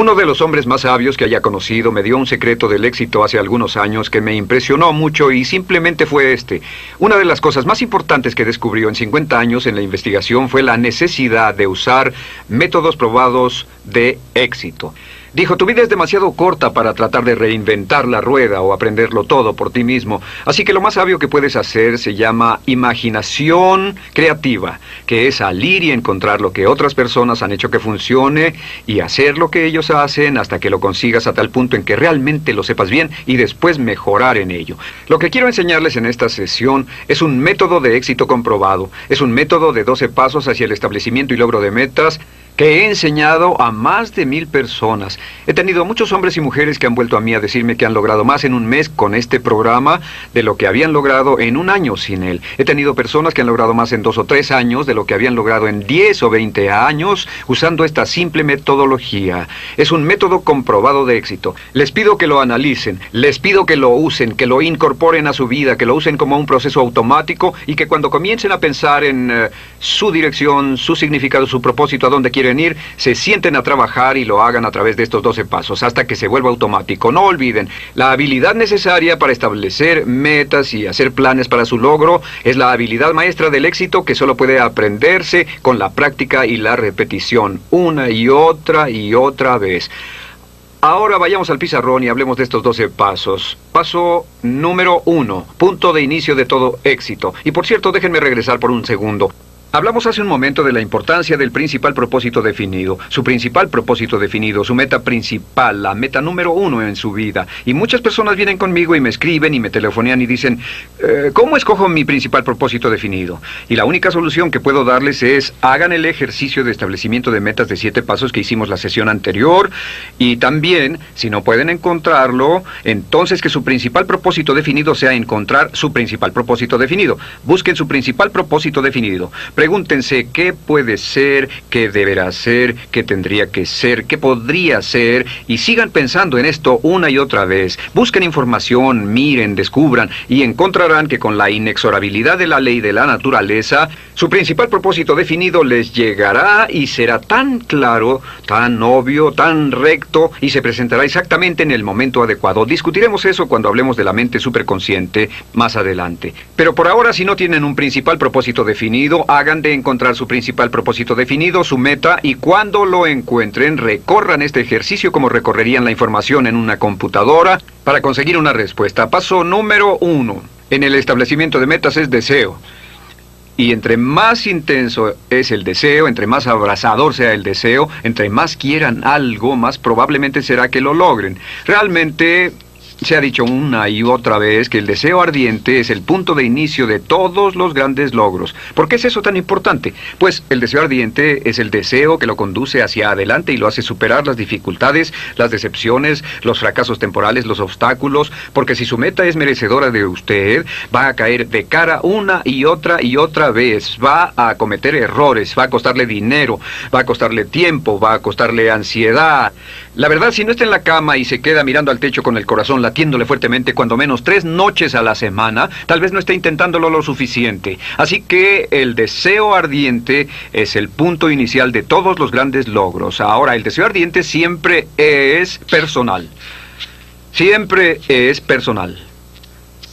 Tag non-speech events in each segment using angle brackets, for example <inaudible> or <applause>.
Uno de los hombres más sabios que haya conocido me dio un secreto del éxito hace algunos años que me impresionó mucho y simplemente fue este. Una de las cosas más importantes que descubrió en 50 años en la investigación fue la necesidad de usar métodos probados de éxito. Dijo, tu vida es demasiado corta para tratar de reinventar la rueda o aprenderlo todo por ti mismo. Así que lo más sabio que puedes hacer se llama imaginación creativa, que es salir y encontrar lo que otras personas han hecho que funcione y hacer lo que ellos hacen hasta que lo consigas a tal punto en que realmente lo sepas bien y después mejorar en ello. Lo que quiero enseñarles en esta sesión es un método de éxito comprobado. Es un método de 12 pasos hacia el establecimiento y logro de metas que he enseñado a más de mil personas. He tenido muchos hombres y mujeres que han vuelto a mí a decirme que han logrado más en un mes con este programa de lo que habían logrado en un año sin él. He tenido personas que han logrado más en dos o tres años de lo que habían logrado en diez o veinte años usando esta simple metodología. Es un método comprobado de éxito. Les pido que lo analicen, les pido que lo usen, que lo incorporen a su vida, que lo usen como un proceso automático y que cuando comiencen a pensar en eh, su dirección, su significado, su propósito, a dónde quieren venir, se sienten a trabajar y lo hagan a través de estos 12 pasos hasta que se vuelva automático. No olviden, la habilidad necesaria para establecer metas y hacer planes para su logro es la habilidad maestra del éxito que solo puede aprenderse con la práctica y la repetición, una y otra y otra vez. Ahora vayamos al pizarrón y hablemos de estos 12 pasos. Paso número uno, punto de inicio de todo éxito. Y por cierto, déjenme regresar por un segundo. Hablamos hace un momento de la importancia del principal propósito definido, su principal propósito definido, su meta principal, la meta número uno en su vida. Y muchas personas vienen conmigo y me escriben y me telefonean y dicen, eh, ¿cómo escojo mi principal propósito definido? Y la única solución que puedo darles es, hagan el ejercicio de establecimiento de metas de siete pasos que hicimos la sesión anterior y también, si no pueden encontrarlo, entonces que su principal propósito definido sea encontrar su principal propósito definido. Busquen su principal propósito definido. Pregúntense qué puede ser, qué deberá ser, qué tendría que ser, qué podría ser, y sigan pensando en esto una y otra vez. Busquen información, miren, descubran, y encontrarán que con la inexorabilidad de la ley de la naturaleza, su principal propósito definido les llegará y será tan claro, tan obvio, tan recto, y se presentará exactamente en el momento adecuado. Discutiremos eso cuando hablemos de la mente superconsciente más adelante. Pero por ahora, si no tienen un principal propósito definido, hagan de encontrar su principal propósito definido, su meta, y cuando lo encuentren, recorran este ejercicio como recorrerían la información en una computadora para conseguir una respuesta. Paso número uno. En el establecimiento de metas es deseo. Y entre más intenso es el deseo, entre más abrazador sea el deseo, entre más quieran algo, más probablemente será que lo logren. Realmente se ha dicho una y otra vez que el deseo ardiente es el punto de inicio de todos los grandes logros. ¿Por qué es eso tan importante? Pues el deseo ardiente es el deseo que lo conduce hacia adelante y lo hace superar las dificultades, las decepciones, los fracasos temporales, los obstáculos, porque si su meta es merecedora de usted, va a caer de cara una y otra y otra vez, va a cometer errores, va a costarle dinero, va a costarle tiempo, va a costarle ansiedad. La verdad, si no está en la cama y se queda mirando al techo con el corazón latiéndole fuertemente cuando menos tres noches a la semana, tal vez no esté intentándolo lo suficiente. Así que el deseo ardiente es el punto inicial de todos los grandes logros. Ahora, el deseo ardiente siempre es personal. Siempre es personal.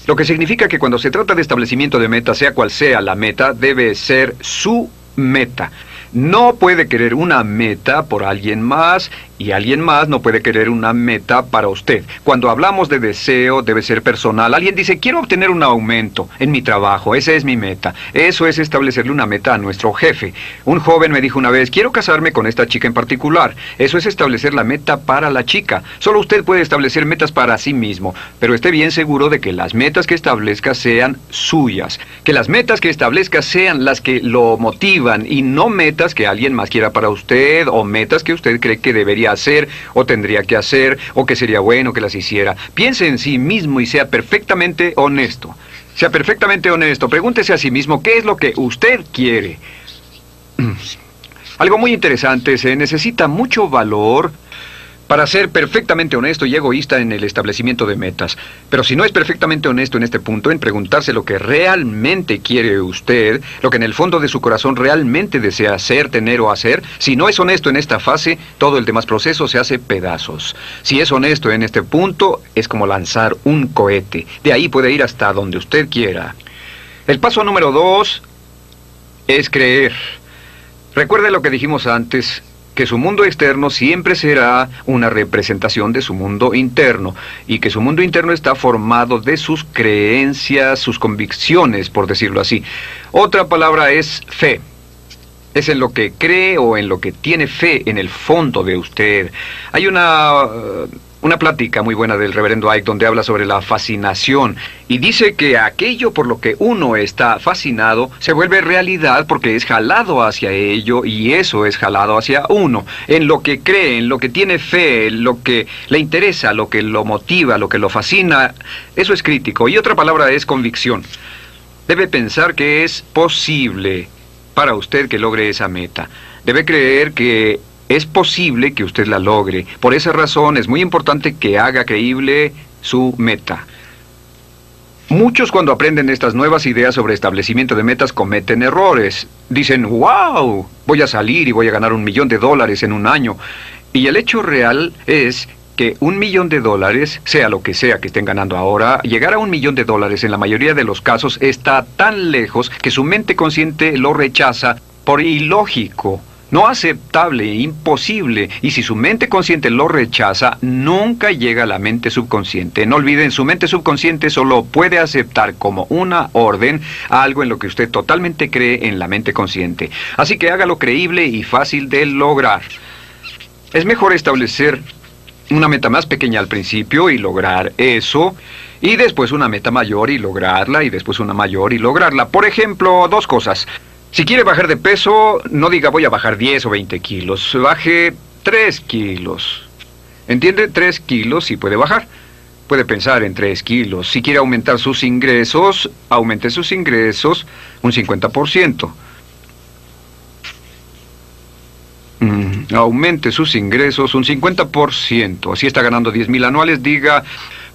Lo que significa que cuando se trata de establecimiento de meta, sea cual sea la meta, debe ser su meta. No puede querer una meta por alguien más y alguien más no puede querer una meta para usted. Cuando hablamos de deseo, debe ser personal. Alguien dice, quiero obtener un aumento en mi trabajo, esa es mi meta. Eso es establecerle una meta a nuestro jefe. Un joven me dijo una vez, quiero casarme con esta chica en particular. Eso es establecer la meta para la chica. Solo usted puede establecer metas para sí mismo, pero esté bien seguro de que las metas que establezca sean suyas. Que las metas que establezca sean las que lo motivan y no metas que alguien más quiera para usted o metas que usted cree que debería hacer o tendría que hacer o que sería bueno que las hiciera. Piense en sí mismo y sea perfectamente honesto. Sea perfectamente honesto. Pregúntese a sí mismo qué es lo que usted quiere. <clears throat> Algo muy interesante, se necesita mucho valor para ser perfectamente honesto y egoísta en el establecimiento de metas. Pero si no es perfectamente honesto en este punto, en preguntarse lo que realmente quiere usted, lo que en el fondo de su corazón realmente desea hacer, tener o hacer, si no es honesto en esta fase, todo el demás proceso se hace pedazos. Si es honesto en este punto, es como lanzar un cohete. De ahí puede ir hasta donde usted quiera. El paso número dos es creer. Recuerde lo que dijimos antes, que su mundo externo siempre será una representación de su mundo interno y que su mundo interno está formado de sus creencias, sus convicciones, por decirlo así. Otra palabra es fe. Es en lo que cree o en lo que tiene fe en el fondo de usted. Hay una una plática muy buena del reverendo Ike donde habla sobre la fascinación y dice que aquello por lo que uno está fascinado se vuelve realidad porque es jalado hacia ello y eso es jalado hacia uno, en lo que cree, en lo que tiene fe, en lo que le interesa, lo que lo motiva, lo que lo fascina, eso es crítico. Y otra palabra es convicción. Debe pensar que es posible para usted que logre esa meta. Debe creer que es posible que usted la logre. Por esa razón es muy importante que haga creíble su meta. Muchos cuando aprenden estas nuevas ideas sobre establecimiento de metas cometen errores. Dicen, wow, voy a salir y voy a ganar un millón de dólares en un año. Y el hecho real es que un millón de dólares, sea lo que sea que estén ganando ahora, llegar a un millón de dólares en la mayoría de los casos está tan lejos que su mente consciente lo rechaza por ilógico. No aceptable, imposible. Y si su mente consciente lo rechaza, nunca llega a la mente subconsciente. No olviden, su mente subconsciente solo puede aceptar como una orden algo en lo que usted totalmente cree en la mente consciente. Así que hágalo creíble y fácil de lograr. Es mejor establecer una meta más pequeña al principio y lograr eso, y después una meta mayor y lograrla, y después una mayor y lograrla. Por ejemplo, dos cosas. Si quiere bajar de peso, no diga voy a bajar 10 o 20 kilos, baje 3 kilos. ¿Entiende? 3 kilos y puede bajar. Puede pensar en 3 kilos. Si quiere aumentar sus ingresos, aumente sus ingresos un 50%. Mm, aumente sus ingresos un 50%. Si está ganando 10 mil anuales, diga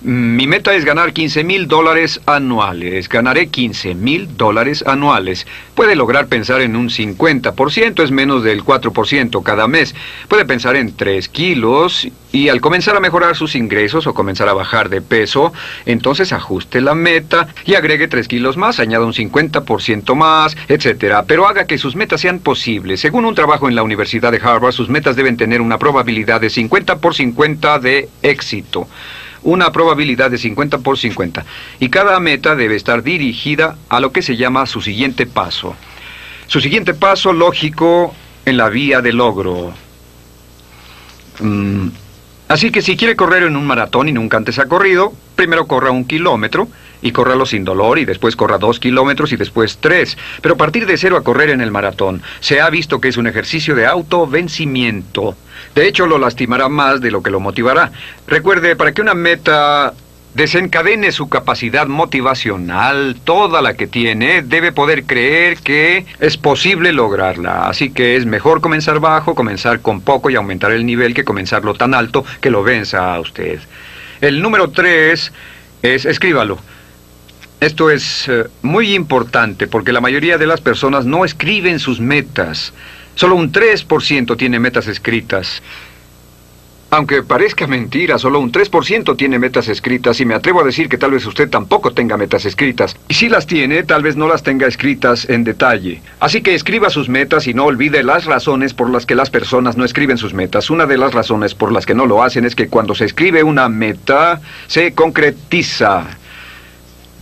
mi meta es ganar 15 mil dólares anuales. Ganaré 15 mil dólares anuales. Puede lograr pensar en un 50%, es menos del 4% cada mes. Puede pensar en 3 kilos y al comenzar a mejorar sus ingresos o comenzar a bajar de peso, entonces ajuste la meta y agregue 3 kilos más, añada un 50% más, etc. Pero haga que sus metas sean posibles. Según un trabajo en la Universidad de Harvard, sus metas deben tener una probabilidad de 50 por 50 de éxito una probabilidad de 50 por 50 y cada meta debe estar dirigida a lo que se llama su siguiente paso. Su siguiente paso lógico en la vía de logro. Mm, así que si quiere correr en un maratón y nunca antes ha corrido, primero corra un kilómetro y córralo sin dolor y después corra dos kilómetros y después tres. Pero partir de cero a correr en el maratón se ha visto que es un ejercicio de autovencimiento. De hecho, lo lastimará más de lo que lo motivará. Recuerde, para que una meta desencadene su capacidad motivacional, toda la que tiene, debe poder creer que es posible lograrla. Así que es mejor comenzar bajo, comenzar con poco y aumentar el nivel que comenzarlo tan alto que lo venza a usted. El número tres es escríbalo. Esto es eh, muy importante porque la mayoría de las personas no escriben sus metas. Solo un 3% tiene metas escritas. Aunque parezca mentira, solo un 3% tiene metas escritas y me atrevo a decir que tal vez usted tampoco tenga metas escritas. Y si las tiene, tal vez no las tenga escritas en detalle. Así que escriba sus metas y no olvide las razones por las que las personas no escriben sus metas. Una de las razones por las que no lo hacen es que cuando se escribe una meta, se concretiza.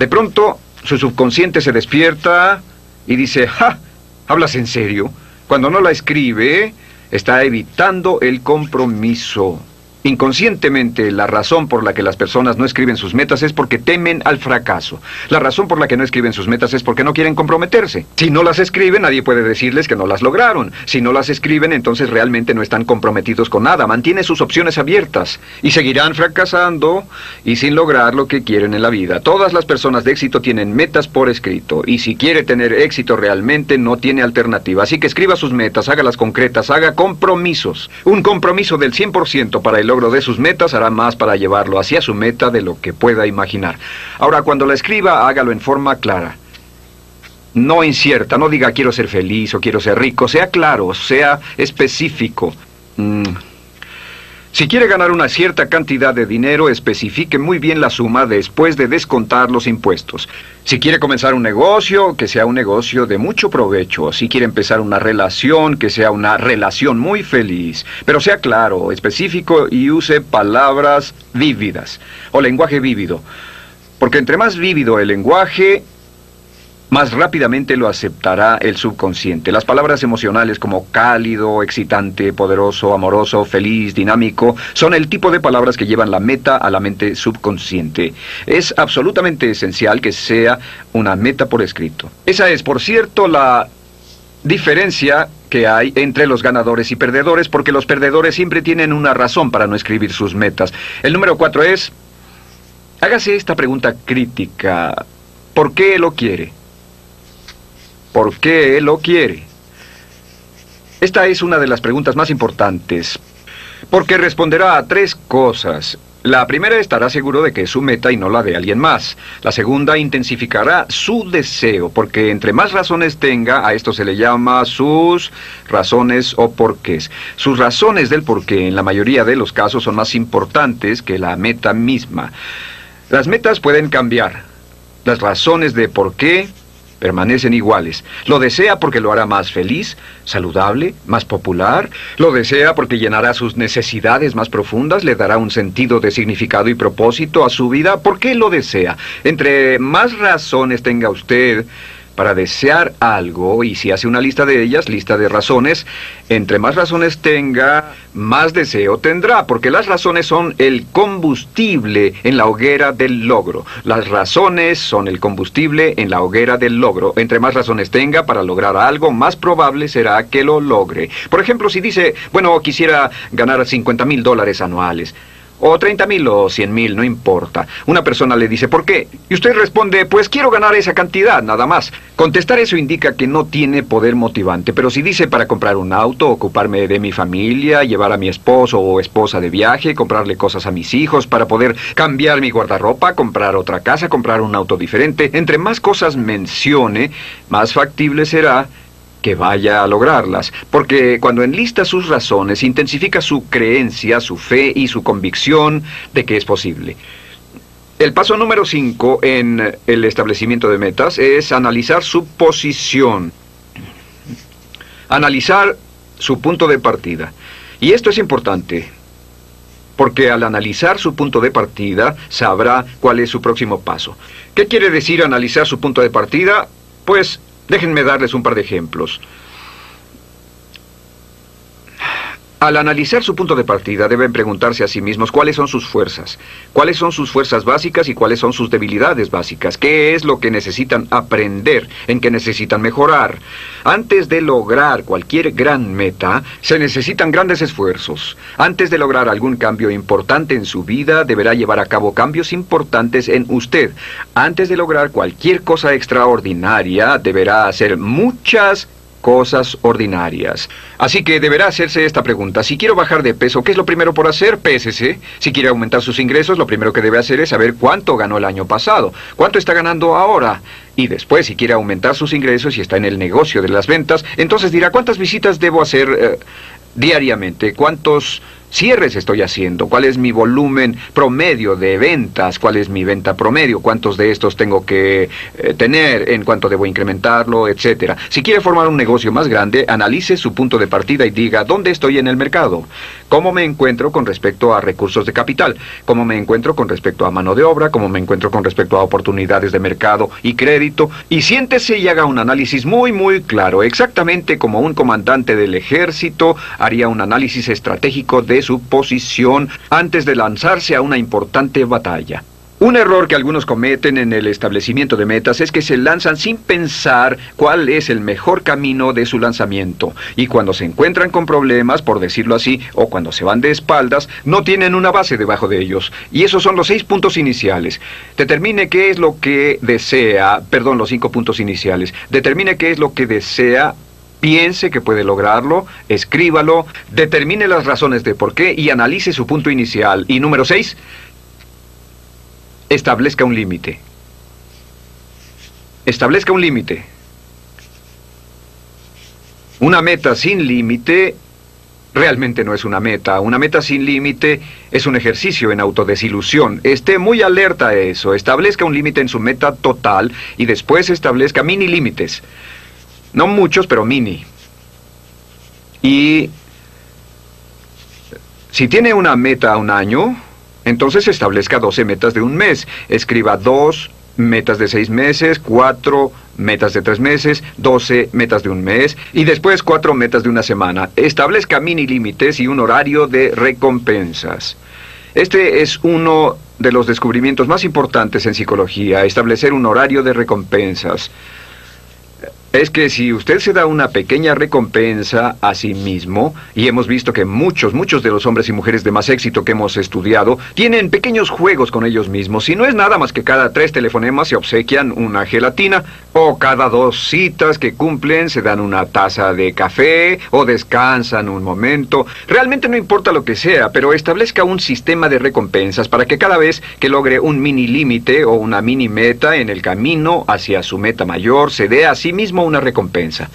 De pronto, su subconsciente se despierta y dice, ¡ja! ¿Hablas en serio? Cuando no la escribe, está evitando el compromiso. Inconscientemente, la razón por la que las personas no escriben sus metas es porque temen al fracaso. La razón por la que no escriben sus metas es porque no quieren comprometerse. Si no las escriben, nadie puede decirles que no las lograron. Si no las escriben, entonces realmente no están comprometidos con nada. Mantiene sus opciones abiertas y seguirán fracasando y sin lograr lo que quieren en la vida. Todas las personas de éxito tienen metas por escrito y si quiere tener éxito realmente no tiene alternativa. Así que escriba sus metas, hágalas concretas, haga compromisos. Un compromiso del 100% para el logro de sus metas, hará más para llevarlo hacia su meta de lo que pueda imaginar. Ahora, cuando la escriba, hágalo en forma clara. No incierta, no diga quiero ser feliz o quiero ser rico, sea claro, sea específico. Mm, si quiere ganar una cierta cantidad de dinero, especifique muy bien la suma después de descontar los impuestos. Si quiere comenzar un negocio, que sea un negocio de mucho provecho. Si quiere empezar una relación, que sea una relación muy feliz. Pero sea claro, específico y use palabras vívidas o lenguaje vívido. Porque entre más vívido el lenguaje, más rápidamente lo aceptará el subconsciente. Las palabras emocionales como cálido, excitante, poderoso, amoroso, feliz, dinámico, son el tipo de palabras que llevan la meta a la mente subconsciente. Es absolutamente esencial que sea una meta por escrito. Esa es, por cierto, la diferencia que hay entre los ganadores y perdedores, porque los perdedores siempre tienen una razón para no escribir sus metas. El número cuatro es, hágase esta pregunta crítica. ¿Por qué lo quiere? ¿Por qué lo quiere? Esta es una de las preguntas más importantes, porque responderá a tres cosas. La primera estará seguro de que es su meta y no la de alguien más. La segunda intensificará su deseo, porque entre más razones tenga, a esto se le llama sus razones o porqués. Sus razones del porqué en la mayoría de los casos son más importantes que la meta misma. Las metas pueden cambiar. Las razones de por qué permanecen iguales. Lo desea porque lo hará más feliz, saludable, más popular. Lo desea porque llenará sus necesidades más profundas, le dará un sentido de significado y propósito a su vida. ¿Por qué lo desea? Entre más razones tenga usted, para desear algo, y si hace una lista de ellas, lista de razones, entre más razones tenga, más deseo tendrá, porque las razones son el combustible en la hoguera del logro. Las razones son el combustible en la hoguera del logro. Entre más razones tenga para lograr algo, más probable será que lo logre. Por ejemplo, si dice, bueno, quisiera ganar 50 mil dólares anuales. O 30 mil o 100 mil, no importa. Una persona le dice, ¿por qué? Y usted responde, pues quiero ganar esa cantidad, nada más. Contestar eso indica que no tiene poder motivante, pero si dice para comprar un auto, ocuparme de mi familia, llevar a mi esposo o esposa de viaje, comprarle cosas a mis hijos, para poder cambiar mi guardarropa, comprar otra casa, comprar un auto diferente, entre más cosas mencione, más factible será que vaya a lograrlas, porque cuando enlista sus razones, intensifica su creencia, su fe y su convicción de que es posible. El paso número 5 en el establecimiento de metas es analizar su posición. Analizar su punto de partida. Y esto es importante, porque al analizar su punto de partida sabrá cuál es su próximo paso. ¿Qué quiere decir analizar su punto de partida? Pues Déjenme darles un par de ejemplos. Al analizar su punto de partida, deben preguntarse a sí mismos cuáles son sus fuerzas, cuáles son sus fuerzas básicas y cuáles son sus debilidades básicas, qué es lo que necesitan aprender, en qué necesitan mejorar. Antes de lograr cualquier gran meta, se necesitan grandes esfuerzos. Antes de lograr algún cambio importante en su vida, deberá llevar a cabo cambios importantes en usted. Antes de lograr cualquier cosa extraordinaria, deberá hacer muchas cosas ordinarias. Así que deberá hacerse esta pregunta. Si quiero bajar de peso, ¿qué es lo primero por hacer? Pésese. Si quiere aumentar sus ingresos, lo primero que debe hacer es saber cuánto ganó el año pasado, cuánto está ganando ahora. Y después, si quiere aumentar sus ingresos y está en el negocio de las ventas, entonces dirá, ¿cuántas visitas debo hacer eh, diariamente? ¿Cuántos cierres estoy haciendo, cuál es mi volumen promedio de ventas, cuál es mi venta promedio, cuántos de estos tengo que eh, tener, en cuánto debo incrementarlo, etcétera. Si quiere formar un negocio más grande, analice su punto de partida y diga dónde estoy en el mercado, cómo me encuentro con respecto a recursos de capital, cómo me encuentro con respecto a mano de obra, cómo me encuentro con respecto a oportunidades de mercado y crédito, y siéntese y haga un análisis muy muy claro, exactamente como un comandante del ejército haría un análisis estratégico de su posición antes de lanzarse a una importante batalla. Un error que algunos cometen en el establecimiento de metas es que se lanzan sin pensar cuál es el mejor camino de su lanzamiento. Y cuando se encuentran con problemas, por decirlo así, o cuando se van de espaldas, no tienen una base debajo de ellos. Y esos son los seis puntos iniciales. Determine qué es lo que desea, perdón, los cinco puntos iniciales. Determine qué es lo que desea Piense que puede lograrlo, escríbalo, determine las razones de por qué y analice su punto inicial. Y número seis, establezca un límite. Establezca un límite. Una meta sin límite realmente no es una meta. Una meta sin límite es un ejercicio en autodesilusión. Esté muy alerta a eso. Establezca un límite en su meta total y después establezca mini límites. No muchos, pero mini. Y si tiene una meta a un año, entonces establezca 12 metas de un mes. Escriba dos metas de seis meses, cuatro metas de tres meses, 12 metas de un mes y después cuatro metas de una semana. Establezca mini límites y un horario de recompensas. Este es uno de los descubrimientos más importantes en psicología, establecer un horario de recompensas. Es que si usted se da una pequeña recompensa a sí mismo, y hemos visto que muchos, muchos de los hombres y mujeres de más éxito que hemos estudiado tienen pequeños juegos con ellos mismos, y no es nada más que cada tres telefonemas se obsequian una gelatina, o cada dos citas que cumplen se dan una taza de café, o descansan un momento. Realmente no importa lo que sea, pero establezca un sistema de recompensas para que cada vez que logre un mini límite o una mini meta en el camino hacia su meta mayor, se dé a sí una recompensa.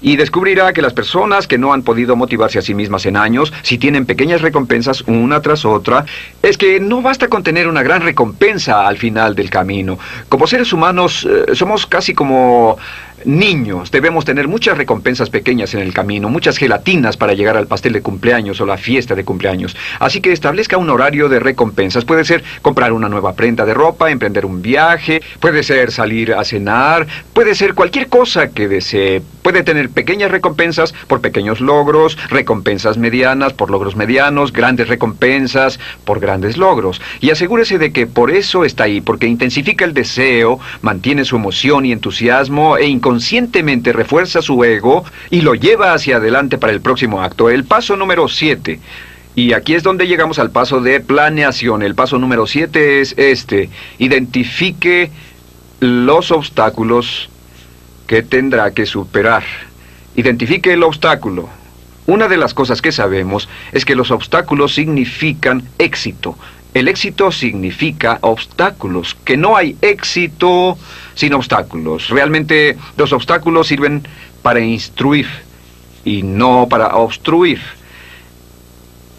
Y descubrirá que las personas que no han podido motivarse a sí mismas en años, si tienen pequeñas recompensas una tras otra, es que no basta con tener una gran recompensa al final del camino. Como seres humanos eh, somos casi como niños. Debemos tener muchas recompensas pequeñas en el camino, muchas gelatinas para llegar al pastel de cumpleaños o la fiesta de cumpleaños. Así que establezca un horario de recompensas. Puede ser comprar una nueva prenda de ropa, emprender un viaje, puede ser salir a cenar, puede ser cualquier cosa que desee. Puede tener pequeñas recompensas por pequeños logros, recompensas medianas por logros medianos, grandes recompensas por grandes logros. Y asegúrese de que por eso está ahí, porque intensifica el deseo, mantiene su emoción y entusiasmo e inconscientemente refuerza su ego y lo lleva hacia adelante para el próximo acto. El paso número 7. Y aquí es donde llegamos al paso de planeación. El paso número 7 es este. Identifique los obstáculos que tendrá que superar. Identifique el obstáculo. Una de las cosas que sabemos es que los obstáculos significan éxito. El éxito significa obstáculos, que no hay éxito sin obstáculos. Realmente los obstáculos sirven para instruir y no para obstruir.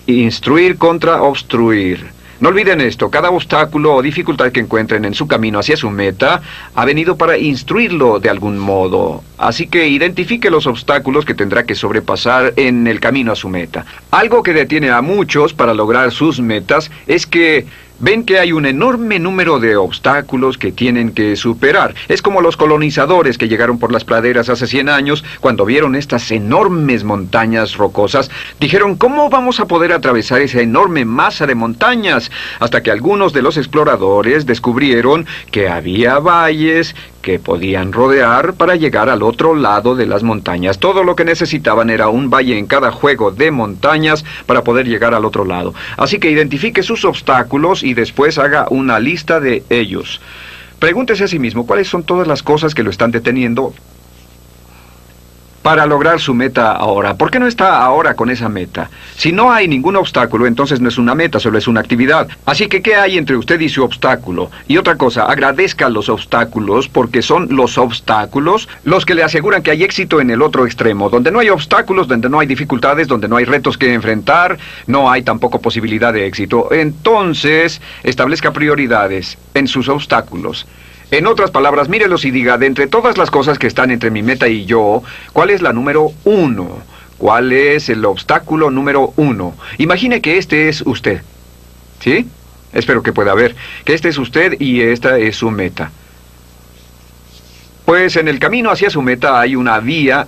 Instruir contra obstruir. No olviden esto, cada obstáculo o dificultad que encuentren en su camino hacia su meta ha venido para instruirlo de algún modo. Así que identifique los obstáculos que tendrá que sobrepasar en el camino a su meta. Algo que detiene a muchos para lograr sus metas es que ven que hay un enorme número de obstáculos que tienen que superar. Es como los colonizadores que llegaron por las praderas hace 100 años, cuando vieron estas enormes montañas rocosas, dijeron, ¿cómo vamos a poder atravesar esa enorme masa de montañas? Hasta que algunos de los exploradores descubrieron que había valles, que podían rodear para llegar al otro lado de las montañas. Todo lo que necesitaban era un valle en cada juego de montañas para poder llegar al otro lado. Así que identifique sus obstáculos y después haga una lista de ellos. Pregúntese a sí mismo cuáles son todas las cosas que lo están deteniendo para lograr su meta ahora. ¿Por qué no está ahora con esa meta? Si no hay ningún obstáculo, entonces no es una meta, solo es una actividad. Así que, ¿qué hay entre usted y su obstáculo? Y otra cosa, agradezca los obstáculos porque son los obstáculos los que le aseguran que hay éxito en el otro extremo, donde no hay obstáculos, donde no hay dificultades, donde no hay retos que enfrentar, no hay tampoco posibilidad de éxito. Entonces, establezca prioridades en sus obstáculos. En otras palabras, mírelos y diga, de entre todas las cosas que están entre mi meta y yo, ¿cuál es la número uno? ¿Cuál es el obstáculo número uno? Imagine que este es usted. ¿Sí? Espero que pueda ver. Que este es usted y esta es su meta. Pues en el camino hacia su meta hay una vía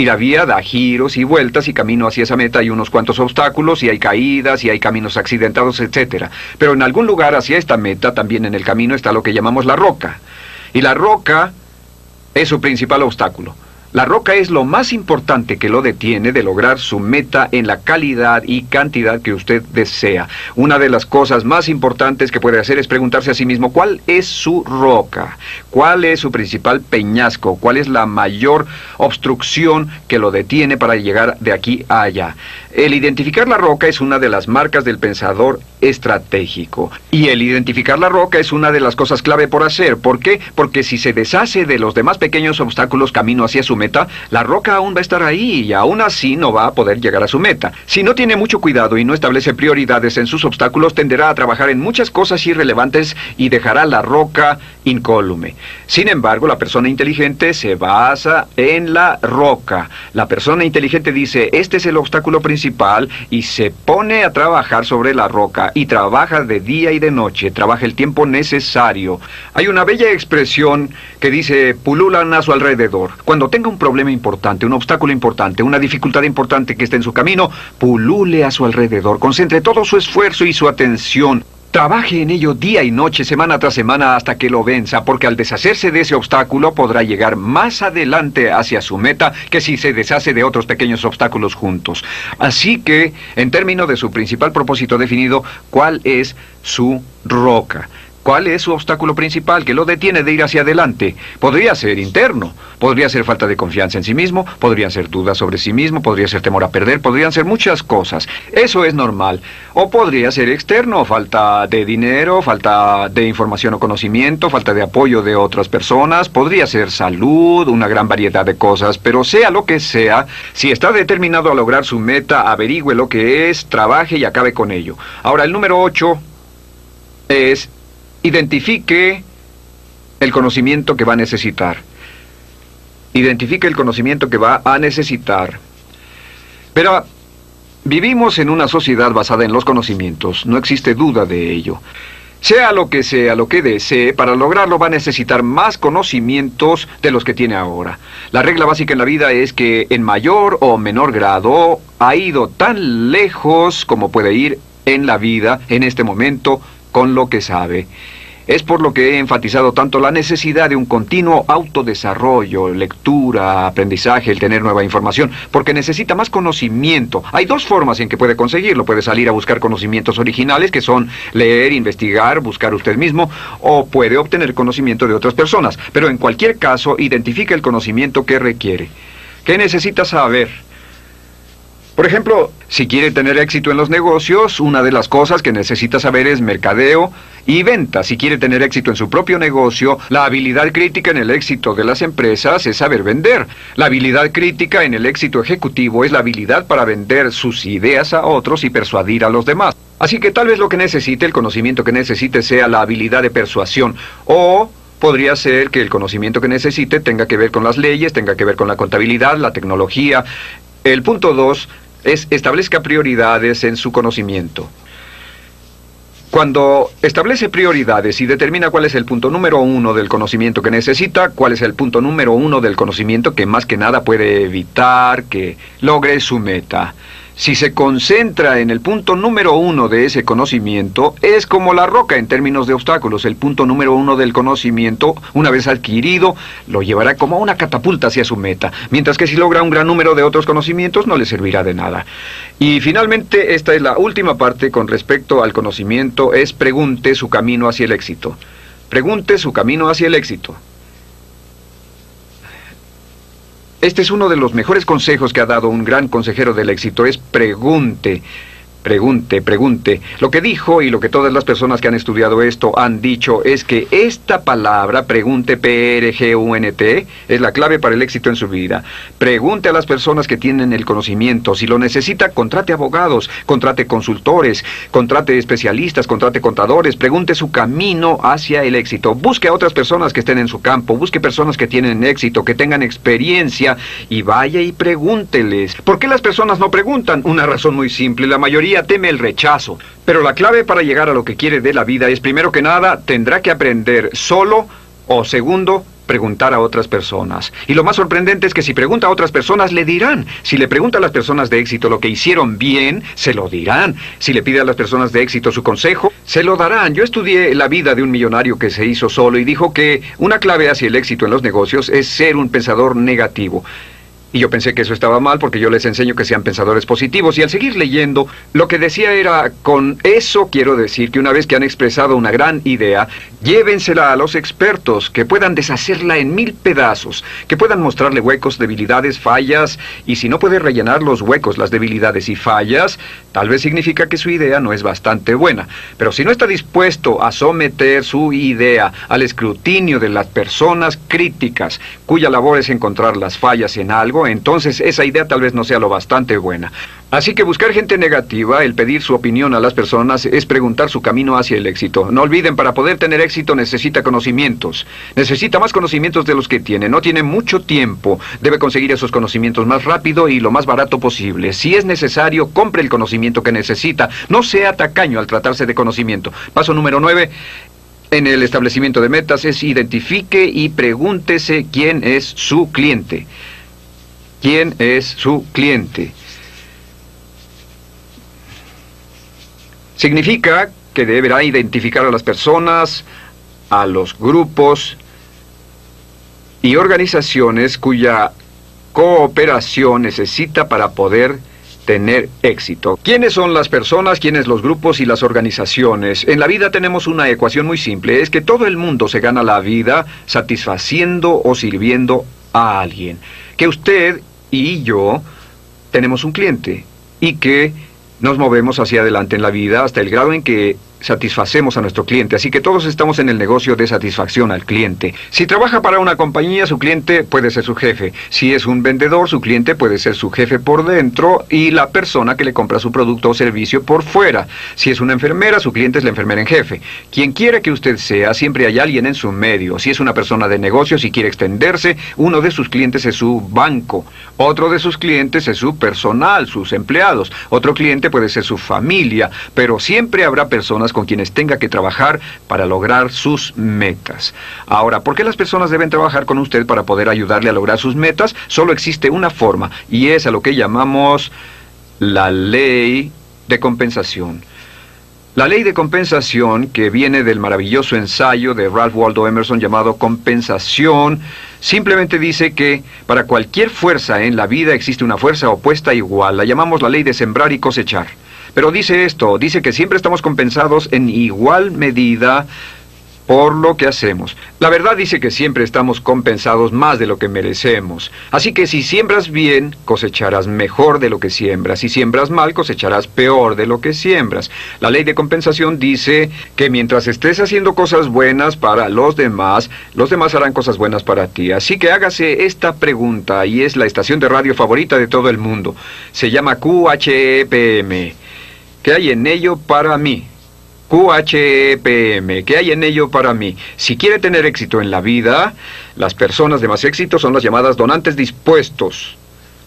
y la vía da giros y vueltas y camino hacia esa meta hay unos cuantos obstáculos y hay caídas y hay caminos accidentados, etc. Pero en algún lugar hacia esta meta también en el camino está lo que llamamos la roca. Y la roca es su principal obstáculo. La roca es lo más importante que lo detiene de lograr su meta en la calidad y cantidad que usted desea. Una de las cosas más importantes que puede hacer es preguntarse a sí mismo cuál es su roca, cuál es su principal peñasco, cuál es la mayor obstrucción que lo detiene para llegar de aquí a allá. El identificar la roca es una de las marcas del pensador estratégico. Y el identificar la roca es una de las cosas clave por hacer. ¿Por qué? Porque si se deshace de los demás pequeños obstáculos camino hacia su meta, la roca aún va a estar ahí y aún así no va a poder llegar a su meta. Si no tiene mucho cuidado y no establece prioridades en sus obstáculos, tenderá a trabajar en muchas cosas irrelevantes y dejará la roca incólume. Sin embargo, la persona inteligente se basa en la roca. La persona inteligente dice, este es el obstáculo principal y se pone a trabajar sobre la roca y trabaja de día y de noche, trabaja el tiempo necesario. Hay una bella expresión que dice, pululan a su alrededor. Cuando tenga un problema importante, un obstáculo importante, una dificultad importante que esté en su camino, pulule a su alrededor, concentre todo su esfuerzo y su atención. Trabaje en ello día y noche, semana tras semana, hasta que lo venza, porque al deshacerse de ese obstáculo podrá llegar más adelante hacia su meta que si se deshace de otros pequeños obstáculos juntos. Así que, en términos de su principal propósito definido, ¿cuál es su roca? ¿Cuál es su obstáculo principal que lo detiene de ir hacia adelante? Podría ser interno, podría ser falta de confianza en sí mismo, podrían ser dudas sobre sí mismo, podría ser temor a perder, podrían ser muchas cosas. Eso es normal. O podría ser externo, falta de dinero, falta de información o conocimiento, falta de apoyo de otras personas, podría ser salud, una gran variedad de cosas, pero sea lo que sea, si está determinado a lograr su meta, averigüe lo que es, trabaje y acabe con ello. Ahora, el número 8 es Identifique el conocimiento que va a necesitar. Identifique el conocimiento que va a necesitar. Pero vivimos en una sociedad basada en los conocimientos, no existe duda de ello. Sea lo que sea lo que desee, para lograrlo va a necesitar más conocimientos de los que tiene ahora. La regla básica en la vida es que en mayor o menor grado ha ido tan lejos como puede ir en la vida en este momento con lo que sabe. Es por lo que he enfatizado tanto la necesidad de un continuo autodesarrollo, lectura, aprendizaje, el tener nueva información, porque necesita más conocimiento. Hay dos formas en que puede conseguirlo. Puede salir a buscar conocimientos originales, que son leer, investigar, buscar usted mismo, o puede obtener conocimiento de otras personas. Pero en cualquier caso, identifica el conocimiento que requiere. ¿Qué necesita saber? Por ejemplo, si quiere tener éxito en los negocios, una de las cosas que necesita saber es mercadeo y venta. Si quiere tener éxito en su propio negocio, la habilidad crítica en el éxito de las empresas es saber vender. La habilidad crítica en el éxito ejecutivo es la habilidad para vender sus ideas a otros y persuadir a los demás. Así que tal vez lo que necesite, el conocimiento que necesite sea la habilidad de persuasión o podría ser que el conocimiento que necesite tenga que ver con las leyes, tenga que ver con la contabilidad, la tecnología. El punto dos es establezca prioridades en su conocimiento. Cuando establece prioridades y determina cuál es el punto número uno del conocimiento que necesita, cuál es el punto número uno del conocimiento que más que nada puede evitar que logre su meta. Si se concentra en el punto número uno de ese conocimiento, es como la roca en términos de obstáculos. El punto número uno del conocimiento, una vez adquirido, lo llevará como una catapulta hacia su meta. Mientras que si logra un gran número de otros conocimientos, no le servirá de nada. Y finalmente, esta es la última parte con respecto al conocimiento, es pregunte su camino hacia el éxito. Pregunte su camino hacia el éxito. Este es uno de los mejores consejos que ha dado un gran consejero del éxito, es pregunte. Pregunte, pregunte. Lo que dijo y lo que todas las personas que han estudiado esto han dicho es que esta palabra, pregunte P-R-G-U-N-T, es la clave para el éxito en su vida. Pregunte a las personas que tienen el conocimiento. Si lo necesita, contrate abogados, contrate consultores, contrate especialistas, contrate contadores, pregunte su camino hacia el éxito. Busque a otras personas que estén en su campo, busque personas que tienen éxito, que tengan experiencia y vaya y pregúnteles. ¿Por qué las personas no preguntan? Una razón muy simple. La mayoría teme el rechazo, pero la clave para llegar a lo que quiere de la vida es, primero que nada, tendrá que aprender solo o segundo, preguntar a otras personas. Y lo más sorprendente es que si pregunta a otras personas, le dirán. Si le pregunta a las personas de éxito lo que hicieron bien, se lo dirán. Si le pide a las personas de éxito su consejo, se lo darán. Yo estudié la vida de un millonario que se hizo solo y dijo que una clave hacia el éxito en los negocios es ser un pensador negativo. Y yo pensé que eso estaba mal porque yo les enseño que sean pensadores positivos. Y al seguir leyendo, lo que decía era, con eso quiero decir que una vez que han expresado una gran idea, llévensela a los expertos, que puedan deshacerla en mil pedazos, que puedan mostrarle huecos, debilidades, fallas, y si no puede rellenar los huecos, las debilidades y fallas, tal vez significa que su idea no es bastante buena. Pero si no está dispuesto a someter su idea al escrutinio de las personas críticas, cuya labor es encontrar las fallas en algo, entonces esa idea tal vez no sea lo bastante buena. Así que buscar gente negativa, el pedir su opinión a las personas, es preguntar su camino hacia el éxito. No olviden, para poder tener éxito necesita conocimientos. Necesita más conocimientos de los que tiene. No tiene mucho tiempo. Debe conseguir esos conocimientos más rápido y lo más barato posible. Si es necesario, compre el conocimiento que necesita. No sea tacaño al tratarse de conocimiento. Paso número 9. En el establecimiento de metas es identifique y pregúntese quién es su cliente quién es su cliente. Significa que deberá identificar a las personas, a los grupos y organizaciones cuya cooperación necesita para poder tener éxito. ¿Quiénes son las personas, quiénes los grupos y las organizaciones? En la vida tenemos una ecuación muy simple, es que todo el mundo se gana la vida satisfaciendo o sirviendo a alguien. Que usted y yo tenemos un cliente y que nos movemos hacia adelante en la vida hasta el grado en que satisfacemos a nuestro cliente. Así que todos estamos en el negocio de satisfacción al cliente. Si trabaja para una compañía, su cliente puede ser su jefe. Si es un vendedor, su cliente puede ser su jefe por dentro y la persona que le compra su producto o servicio por fuera. Si es una enfermera, su cliente es la enfermera en jefe. Quien quiera que usted sea, siempre hay alguien en su medio. Si es una persona de negocios y quiere extenderse, uno de sus clientes es su banco. Otro de sus clientes es su personal, sus empleados. Otro cliente puede ser su familia. Pero siempre habrá personas con quienes tenga que trabajar para lograr sus metas. Ahora, ¿por qué las personas deben trabajar con usted para poder ayudarle a lograr sus metas? Solo existe una forma y es a lo que llamamos la ley de compensación. La ley de compensación, que viene del maravilloso ensayo de Ralph Waldo Emerson llamado compensación, simplemente dice que para cualquier fuerza en la vida existe una fuerza opuesta igual. La llamamos la ley de sembrar y cosechar. Pero dice esto, dice que siempre estamos compensados en igual medida por lo que hacemos. La verdad dice que siempre estamos compensados más de lo que merecemos. Así que si siembras bien, cosecharás mejor de lo que siembras. Si siembras mal, cosecharás peor de lo que siembras. La ley de compensación dice que mientras estés haciendo cosas buenas para los demás, los demás harán cosas buenas para ti. Así que hágase esta pregunta y es la estación de radio favorita de todo el mundo. Se llama QHEPM. ¿Qué hay en ello para mí? QHEPM, ¿qué hay en ello para mí? Si quiere tener éxito en la vida, las personas de más éxito son las llamadas donantes dispuestos,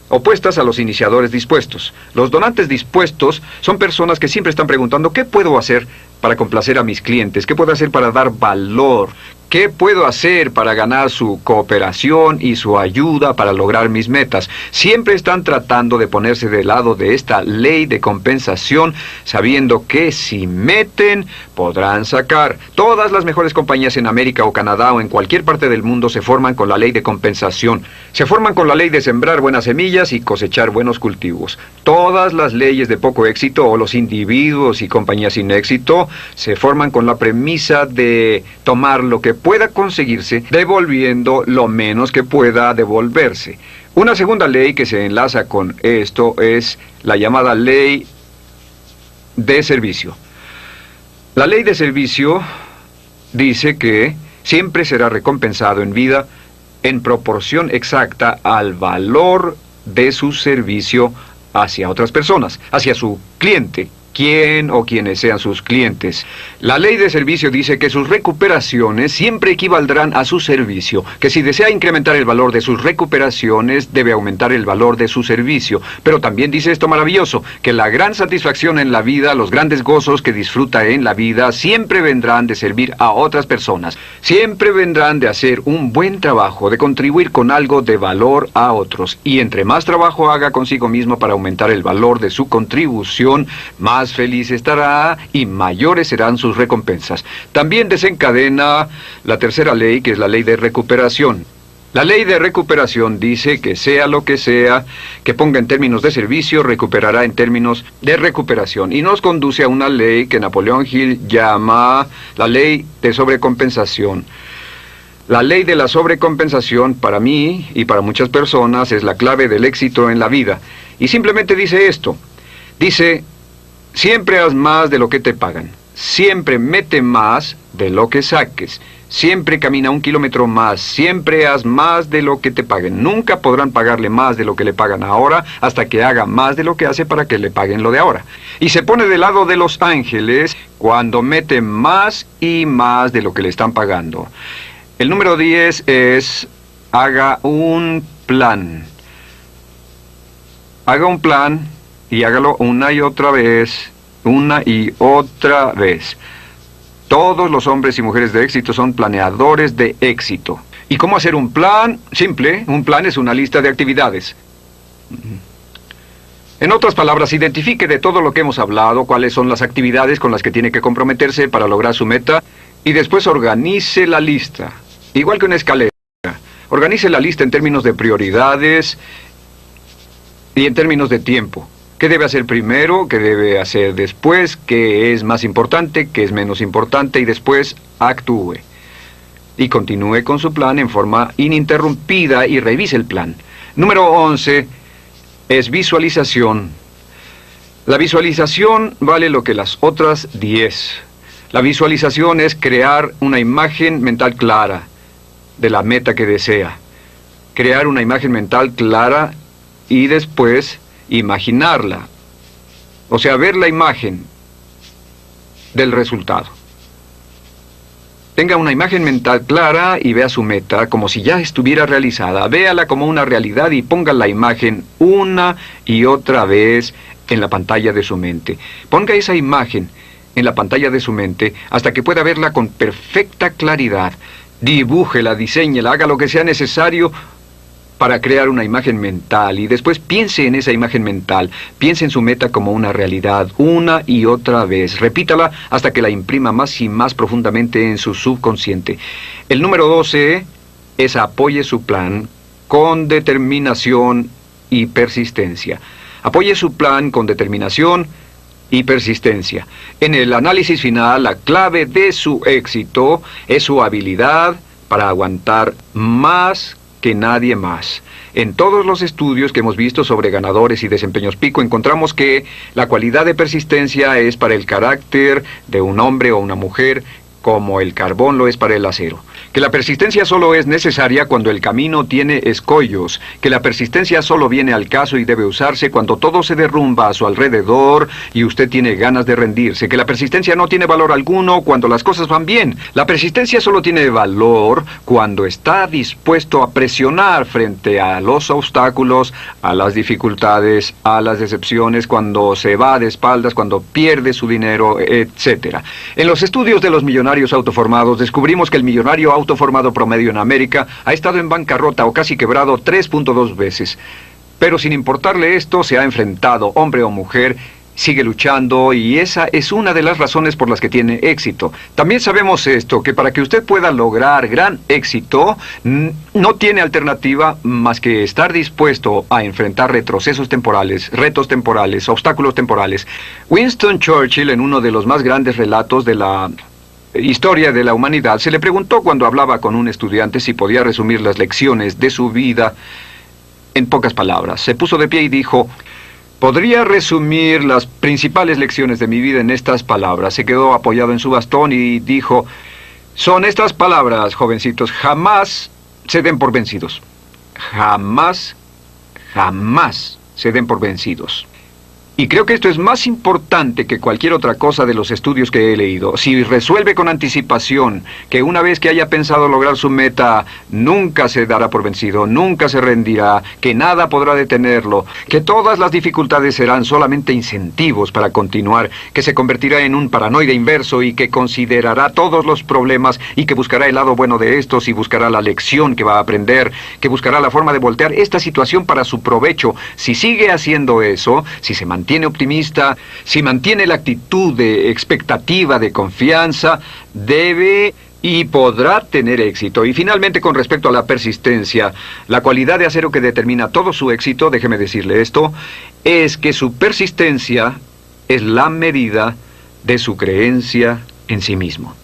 opuestas a los iniciadores dispuestos. Los donantes dispuestos son personas que siempre están preguntando, ¿qué puedo hacer para complacer a mis clientes? ¿Qué puedo hacer para dar valor? ¿Qué puedo hacer para ganar su cooperación y su ayuda para lograr mis metas? Siempre están tratando de ponerse del lado de esta ley de compensación, sabiendo que si meten, podrán sacar. Todas las mejores compañías en América o Canadá o en cualquier parte del mundo se forman con la ley de compensación. Se forman con la ley de sembrar buenas semillas y cosechar buenos cultivos. Todas las leyes de poco éxito o los individuos y compañías sin éxito se forman con la premisa de tomar lo que pueda conseguirse devolviendo lo menos que pueda devolverse. Una segunda ley que se enlaza con esto es la llamada ley de servicio. La ley de servicio dice que siempre será recompensado en vida en proporción exacta al valor de su servicio hacia otras personas, hacia su cliente quién o quienes sean sus clientes. La ley de servicio dice que sus recuperaciones siempre equivaldrán a su servicio, que si desea incrementar el valor de sus recuperaciones, debe aumentar el valor de su servicio. Pero también dice esto maravilloso, que la gran satisfacción en la vida, los grandes gozos que disfruta en la vida, siempre vendrán de servir a otras personas. Siempre vendrán de hacer un buen trabajo, de contribuir con algo de valor a otros. Y entre más trabajo haga consigo mismo para aumentar el valor de su contribución, más más feliz estará y mayores serán sus recompensas. También desencadena la tercera ley, que es la ley de recuperación. La ley de recuperación dice que sea lo que sea que ponga en términos de servicio, recuperará en términos de recuperación. Y nos conduce a una ley que Napoleón Hill llama la ley de sobrecompensación. La ley de la sobrecompensación para mí y para muchas personas es la clave del éxito en la vida. Y simplemente dice esto. Dice, Siempre haz más de lo que te pagan. Siempre mete más de lo que saques. Siempre camina un kilómetro más. Siempre haz más de lo que te paguen. Nunca podrán pagarle más de lo que le pagan ahora hasta que haga más de lo que hace para que le paguen lo de ahora. Y se pone del lado de los ángeles cuando mete más y más de lo que le están pagando. El número 10 es haga un plan. Haga un plan y hágalo una y otra vez, una y otra vez. Todos los hombres y mujeres de éxito son planeadores de éxito. ¿Y cómo hacer un plan? Simple, un plan es una lista de actividades. En otras palabras, identifique de todo lo que hemos hablado cuáles son las actividades con las que tiene que comprometerse para lograr su meta y después organice la lista, igual que una escalera. Organice la lista en términos de prioridades y en términos de tiempo. ¿Qué debe hacer primero? ¿Qué debe hacer después? ¿Qué es más importante? ¿Qué es menos importante? Y después actúe. Y continúe con su plan en forma ininterrumpida y revise el plan. Número 11 es visualización. La visualización vale lo que las otras 10. La visualización es crear una imagen mental clara de la meta que desea. Crear una imagen mental clara y después imaginarla, o sea, ver la imagen del resultado. Tenga una imagen mental clara y vea su meta como si ya estuviera realizada. Véala como una realidad y ponga la imagen una y otra vez en la pantalla de su mente. Ponga esa imagen en la pantalla de su mente hasta que pueda verla con perfecta claridad. Dibújela, diseñela, haga lo que sea necesario para crear una imagen mental y después piense en esa imagen mental, piense en su meta como una realidad una y otra vez, repítala hasta que la imprima más y más profundamente en su subconsciente. El número 12 es apoye su plan con determinación y persistencia. Apoye su plan con determinación y persistencia. En el análisis final, la clave de su éxito es su habilidad para aguantar más que nadie más. En todos los estudios que hemos visto sobre ganadores y desempeños pico encontramos que la cualidad de persistencia es para el carácter de un hombre o una mujer como el carbón lo es para el acero. Que la persistencia solo es necesaria cuando el camino tiene escollos, que la persistencia solo viene al caso y debe usarse cuando todo se derrumba a su alrededor y usted tiene ganas de rendirse, que la persistencia no tiene valor alguno cuando las cosas van bien. La persistencia solo tiene valor cuando está dispuesto a presionar frente a los obstáculos, a las dificultades, a las decepciones, cuando se va de espaldas, cuando pierde su dinero, etc. En los estudios de los millonarios autoformados, descubrimos que el millonario autoformado promedio en América ha estado en bancarrota o casi quebrado 3.2 veces. Pero sin importarle esto, se ha enfrentado, hombre o mujer, sigue luchando y esa es una de las razones por las que tiene éxito. También sabemos esto, que para que usted pueda lograr gran éxito, no tiene alternativa más que estar dispuesto a enfrentar retrocesos temporales, retos temporales, obstáculos temporales. Winston Churchill, en uno de los más grandes relatos de la Historia de la Humanidad, se le preguntó cuando hablaba con un estudiante si podía resumir las lecciones de su vida en pocas palabras. Se puso de pie y dijo, podría resumir las principales lecciones de mi vida en estas palabras. Se quedó apoyado en su bastón y dijo, son estas palabras, jovencitos, jamás se den por vencidos. Jamás, jamás se den por vencidos. Y creo que esto es más importante que cualquier otra cosa de los estudios que he leído. Si resuelve con anticipación que una vez que haya pensado lograr su meta, nunca se dará por vencido, nunca se rendirá, que nada podrá detenerlo, que todas las dificultades serán solamente incentivos para continuar, que se convertirá en un paranoide inverso y que considerará todos los problemas y que buscará el lado bueno de estos y buscará la lección que va a aprender, que buscará la forma de voltear esta situación para su provecho. Si sigue haciendo eso, si se mantiene mantiene optimista, si mantiene la actitud de expectativa, de confianza, debe y podrá tener éxito. Y finalmente, con respecto a la persistencia, la cualidad de acero que determina todo su éxito, déjeme decirle esto, es que su persistencia es la medida de su creencia en sí mismo.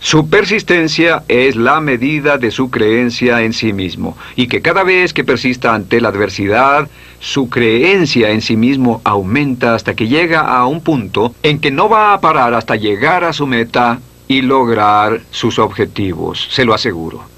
Su persistencia es la medida de su creencia en sí mismo, y que cada vez que persista ante la adversidad, su creencia en sí mismo aumenta hasta que llega a un punto en que no va a parar hasta llegar a su meta y lograr sus objetivos, se lo aseguro.